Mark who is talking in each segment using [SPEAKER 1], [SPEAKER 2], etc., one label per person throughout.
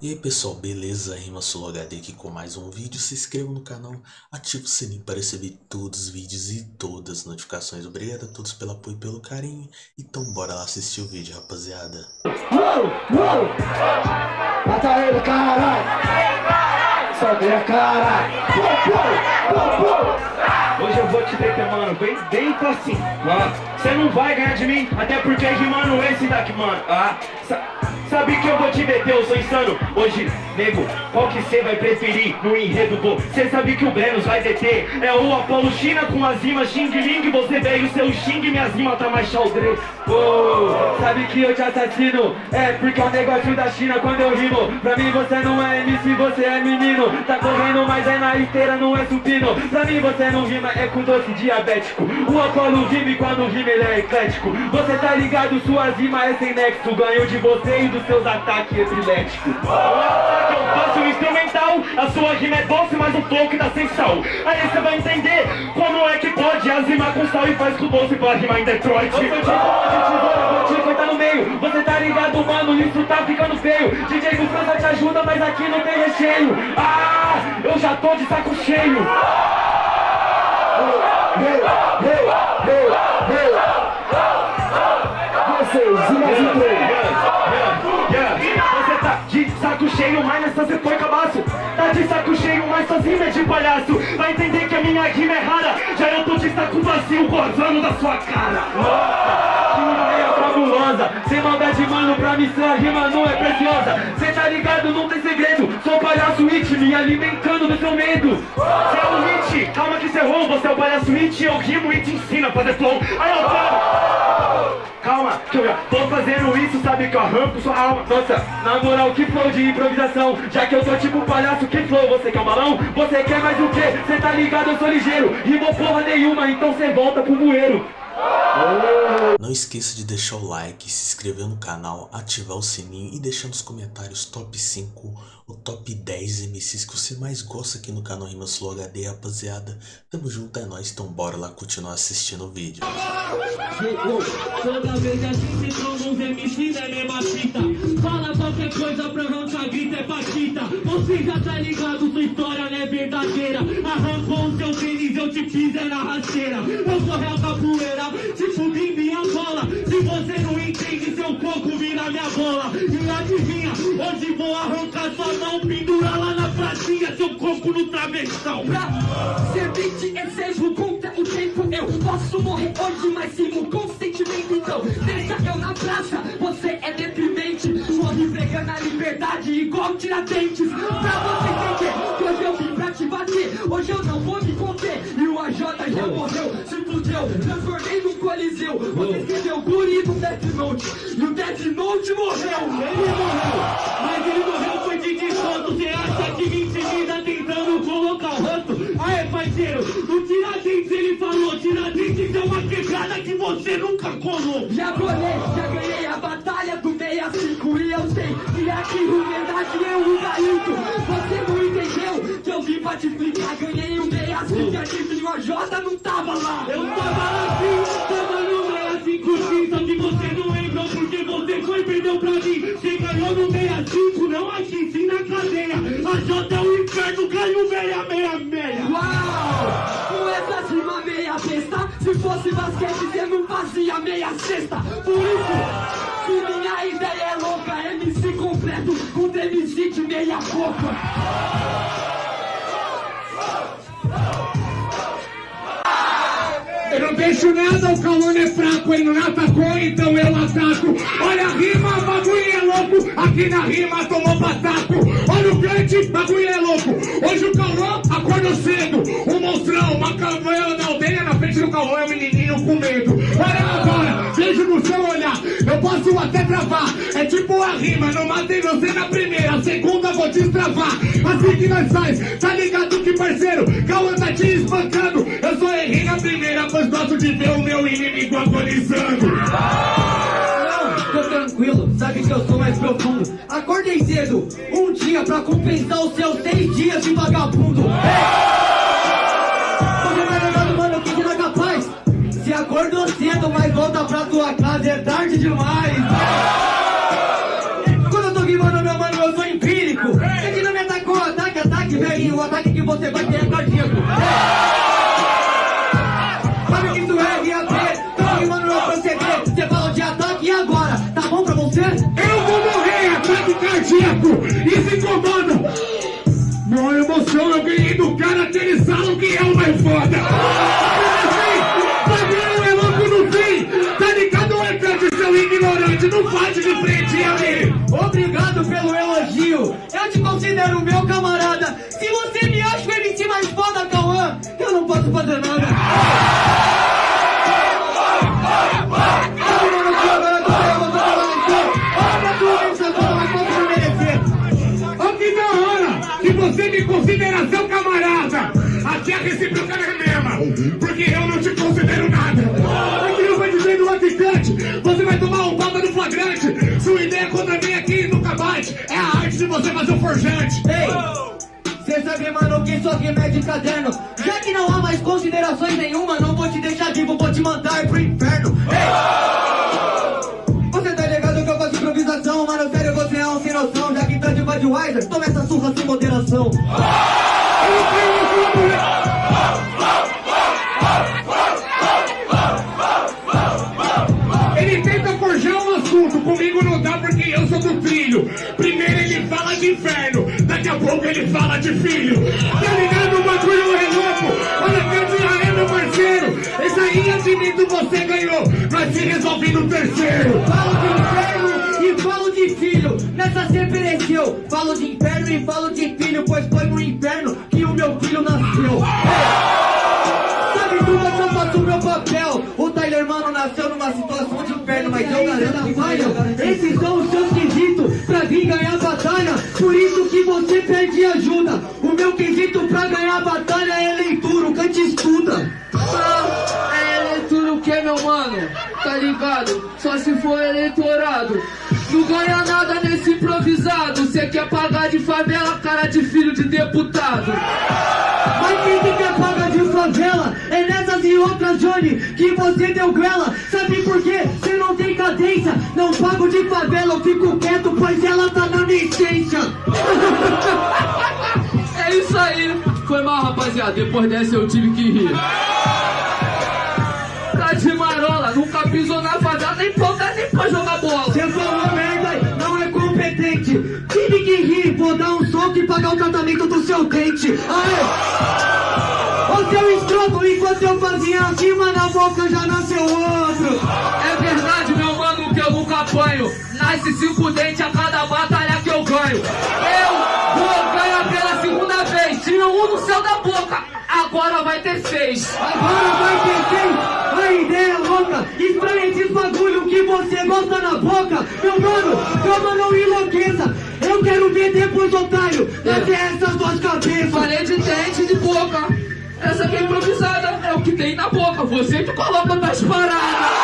[SPEAKER 1] E aí pessoal, beleza? Rima Solo HD aqui com mais um vídeo. Se inscreva no canal, ative o sininho para receber todos os vídeos e todas as notificações. Obrigado a todos pelo apoio e pelo carinho. Então bora lá assistir o vídeo, rapaziada.
[SPEAKER 2] Uou, uou. Mata ele, caralho! Sobe a cara!
[SPEAKER 3] Hoje eu vou te deter, mano, bem dentro assim, ó. Você não vai ganhar de mim, até porque rimando esse daqui, mano, ah. Sabe que eu vou te meter, eu sou insano. Hoje, nego, qual que cê vai preferir no enredo do Cê sabe que o Brenos vai deter? É o Apolo China com as rimas Xing Ling Você veio seu Xing, minhas rimas tá mais xaldre. Oh, Sabe que eu te assassino? É porque é o negócio da China quando eu rimo. Pra mim você não é MC, você é menino. Tá correndo, mas é na esteira, não é supino. Pra mim você não rima, é com doce diabético. O Apolo rima e quando rima ele é eclético. Você tá ligado, suas rimas é sem nexo. Ganho de você e do dos seus ataques epiléticos. O ataque eu faço instrumental, a sua rima é doce, mas o flow que dá sem sal. Aí você vai entender como é que pode as rimas com sal e faz com doce pra rimar em Detroit. Eu sou de tesoura, vou te cortar no meio. Você tá ligado, mano, isso tá ficando feio. DJ do França te ajuda, mas aqui não tem recheio. Ah, eu já tô de saco cheio. Saco cheio, mas nessa você foi cabaço Tá de saco cheio, mas sozinho é de palhaço. Vai entender que a minha rima é rara. Já eu tô de saco vazio, gozando da sua cara. Nossa, que ideia fabulosa. Sem maldade, mano, pra mim sua rima não é preciosa. Cê tá ligado, não tem segredo. Sou palhaço it, me alimentando do seu medo. Cê é o it, calma que cê errou. Você é o palhaço it, eu rimo e te ensino a fazer flow. Aí eu falo Calma, que eu já tô fazendo isso, sabe que eu arranco sua alma. Nossa, na moral, que flow de improvisação. Já que eu sou tipo palhaço, que flow, você quer um balão? Você quer mais o quê? Cê tá ligado, eu sou ligeiro. Rimou porra nenhuma, então cê volta pro bueiro
[SPEAKER 1] não esqueça de deixar o like, se inscrever no canal, ativar o sininho e deixar nos comentários top 5 ou top 10 MCs que você mais gosta aqui no canal Rimas Flow HD, rapaziada. Tamo junto, é nóis, então bora lá continuar assistindo o vídeo.
[SPEAKER 4] Toda vez a gente toma uns MCs é mesma fita Fala qualquer coisa pra é patita Você já tá ligado, sua história não é verdadeira. Arrancou o seu tênis, eu te fiz é rasteira. Eu sou real capoeira tipo minha bola. Se você não entende, seu coco vira minha bola. E adivinha, hoje vou arrancar sua mão Pendura lá na pracinha, seu coco no travessão.
[SPEAKER 5] Pra ser beat, exejo contra o tempo Eu posso morrer hoje, mas sigo com sentimento Então, deixa eu na praça, você liberdade igual tiradentes Pra você entender, que hoje eu vim pra te bater Hoje eu não vou me conter. E o AJ já morreu, se fudeu Transformei num coliseu. Você escreveu guri no Death Note. E o Death Note morreu. Ele morreu.
[SPEAKER 4] Mas ele morreu foi de desconto. Cê acha que me intimida tentando colocar o ranto Aê parceiro, o Tiradentes ele falou Tiradentes é uma quebrada que você nunca colou.
[SPEAKER 5] Já colei, já ganhei a batalha do 65 E eu sei que aqui humildade é um gaito Você não entendeu? Que eu vim pra te explicar. Ganhei um 65 e aqui o AJ não tava lá.
[SPEAKER 4] Eu tava lá sim, tava no 65 sim Só que você não entrou porque você foi e perdeu pra mim. Você ganhou no 65, não aqui, sim na cadeia. A J é o inferno, ganhou 666
[SPEAKER 5] Uau! Com essa rima meia besta fosse basquete você não fazia meia cesta Por isso, se minha ideia é louca MC completo contra MC meia boca
[SPEAKER 6] Eu não deixo nada, o Calone é fraco, ele não atacou, então eu ataco. Olha a rima, bagulho é louco, aqui na rima tomou primeira, a segunda vou destravar. Assim que nós faz, tá ligado que parceiro, Calon tá te espancando. Eu só errei na primeira, pois gosto de ver o meu inimigo agonizando.
[SPEAKER 7] Não, tô tranquilo, sabe que eu sou mais profundo. Acordei cedo, um dia pra compensar os seus seis dias de vagabundo. Você vai levando, mano, que não é capaz. Se acordou cedo, mas volta pra tua casa, é tarde demais. Em um ataque que você vai ter é cardíaco. Sabe que isso é RAP? Tô rimando meu proceder. Você falou de ataque e agora? Tá bom pra você?
[SPEAKER 6] Eu vou morrer, ataque cardíaco! Isso incomoda! Maior emoção, eu ganhei do cara que eles falam que é o mais foda! É louco no fim! Tá seu ignorante? Não faz de frente ali!
[SPEAKER 7] Obrigado pelo elogio. Eu te considero meu fazer nada.
[SPEAKER 6] Ó que da hora que você me considera seu camarada! Aqui a recíproca é a mesma, porque eu não te considero nada! Aqui eu vou dizer no atacante, você vai tomar um papa no flagrante! Sua ideia contra mim aqui nunca bate, é a arte de você fazer o forjante!
[SPEAKER 7] Ei, cê sabe, mano, que isso aqui é de caderno. Já que não há mais considerações nenhuma, não vou te deixar vivo, vou te mandar pro inferno. Você tá ligado que eu faço improvisação, mano, sério, você é um sem noção. Já que tá de Budweiser, toma essa surra sem moderação.
[SPEAKER 6] Ele tenta forjar um assunto, comigo não dá porque eu sou do trilho. Primeiro ele fala de inferno, daqui a pouco ele fala de filho. Terceiro.
[SPEAKER 7] Falo de inferno e falo de filho. Nessa cê pereceu. Falo de inferno e falo de filho, pois foi no inferno que o meu filho nasceu. Sabe tudo que eu faço o meu papel. O Tyler Mano nasceu numa situação de inferno, mas eu garanto que valeu. Esses são os seus quesitos pra vir ganhar a batalha. Por isso que você pede ajuda. O meu quesito pra ganhar a batalha é
[SPEAKER 8] Só se for eleitorado. Não ganha nada nesse improvisado. Cê quer pagar de favela, cara de filho de deputado.
[SPEAKER 7] Mas quem que quer pagar de favela? É nessas e outras, Johnny, que você deu grela. Sabe por quê? Você não tem cadência. Não pago de favela, eu fico quieto, pois ela tá na minha essência.
[SPEAKER 8] É isso aí. Foi mal, rapaziada. Depois dessa eu tive que rir.
[SPEAKER 7] Tive que rir, vou dar um soco e pagar o tratamento do seu dente. Aê! Ô seu escroto, enquanto eu fazia acima na boca já nasceu outro.
[SPEAKER 8] É verdade, meu mano, que eu nunca apanho. Nasce cinco dentes a cada batalha que eu ganho. Eu vou ganhar pela segunda vez. Tinha um no céu da boca, agora vai ter seis.
[SPEAKER 7] Agora vai ter quem? A ideia é louca, estranha esses bagulho que você gosta na boca. Meu mano, calma, não enlouqueça. Eu quero ver depois, otário, até essas duas cabeças.
[SPEAKER 8] Falei de dente de boca. Essa aqui é improvisada, é o que tem na boca. Você que coloca nas paradas.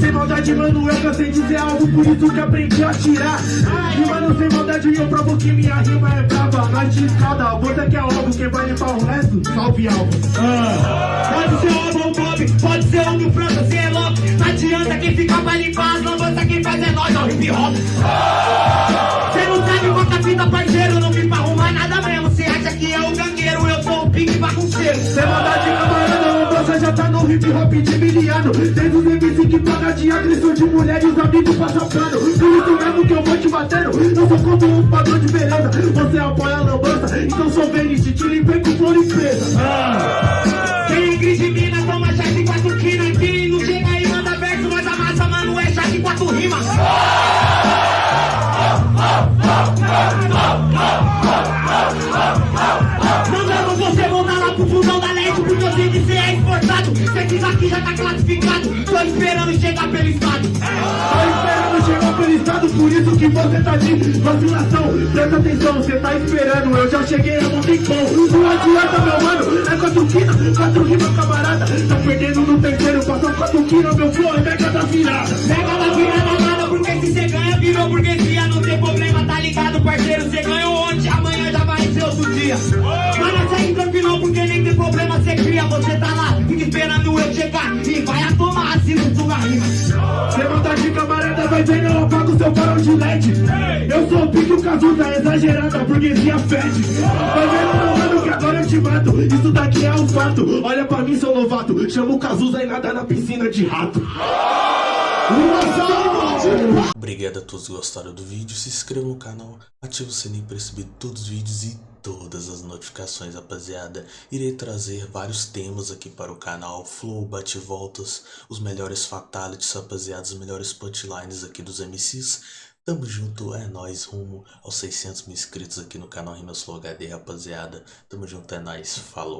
[SPEAKER 6] Sem maldade, mano, eu cansei de dizer algo, por isso que aprendi a tirar. E mano, sem maldade, eu provo que minha rima é brava. De escada, bota que é algo, quem vai limpar o resto, salve algo.
[SPEAKER 3] Pode ser o Bob, pode ser o do França, cê é louco Não adianta quem fica pra limpar as lambanças, quem faz é nós, é o hip hop Cê não sabe quanta fita, parceiro, não vim pra arrumar nada mesmo Cê acha que é o gangueiro, eu sou o pique bagunceiro
[SPEAKER 6] Sem maldade, camarada, no hip hop de miliano. Tem os MC que paga de agressão de mulher e os amigos passam pano. Por isso mesmo que eu vou te batendo. Eu sou contra um padrão de beleza. Você apoia a lambança, então sou Venice, te limpei com flor e presa.
[SPEAKER 3] Quem grite mina, toma chá de quatro quina Quem não chega aí, manda verso, nós amassa, mano, é chá de quatro rimas Mandando esperando chegar pelo estado
[SPEAKER 6] Tô esperando chegar pelo estado
[SPEAKER 9] Por isso que você tá de vacilação Presta atenção, você tá esperando Eu já cheguei há um tempão Não adianta meu mano, é quatro quina Quatro rimas camarada Tá perdendo no terceiro, passa quatro quina Meu flow é mega da virada
[SPEAKER 10] Pega da virada nada, porque se cê ganha, virou burguesia. Não tem problema, tá ligado, parceiro? Cê ganhou ontem, amanhã já vai ser outro dia. Mas segue tranquilo, porque nem tem problema, cê cria. Você tá lá, fica esperando eu chegar e vai a
[SPEAKER 9] vai vendo, eu apago seu farol de LED. Eu sou o pique, o Cazuza, exagerada, a burguesia fede. Vendo, meu mano, que agora eu te mato. Isso daqui é um fato, olha pra mim, seu novato. Chama o Cazuza e nada na piscina de rato
[SPEAKER 1] Obrigado a todos que gostaram do vídeo, se inscreva no canal, ative o sininho para receber todos os vídeos e todas as notificações, rapaziada. Irei trazer vários temas aqui para o canal, flow, bate-voltas, os melhores fatalities, rapaziada, os melhores punchlines aqui dos MCs. Tamo junto, é nóis, rumo aos 600 mil inscritos aqui no canal Rimas Flow HD, rapaziada. Tamo junto, é nóis, falou.